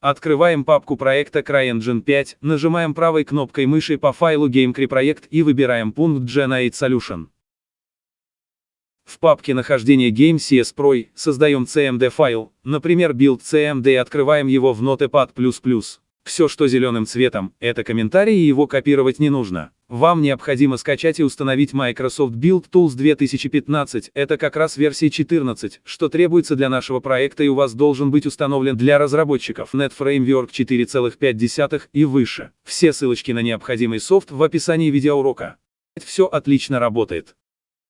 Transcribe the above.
Открываем папку проекта CryEngine 5, нажимаем правой кнопкой мыши по файлу GameCry и выбираем пункт Generate Solution. В папке нахождения GameCS Pro создаем CMD файл, например build CMD и открываем его в Notepad++. Все, что зеленым цветом, это комментарий и его копировать не нужно. Вам необходимо скачать и установить Microsoft Build Tools 2015, это как раз версия 14, что требуется для нашего проекта и у вас должен быть установлен для разработчиков Net Framework 4.5 и выше. Все ссылочки на необходимый софт в описании видеоурока. Все отлично работает.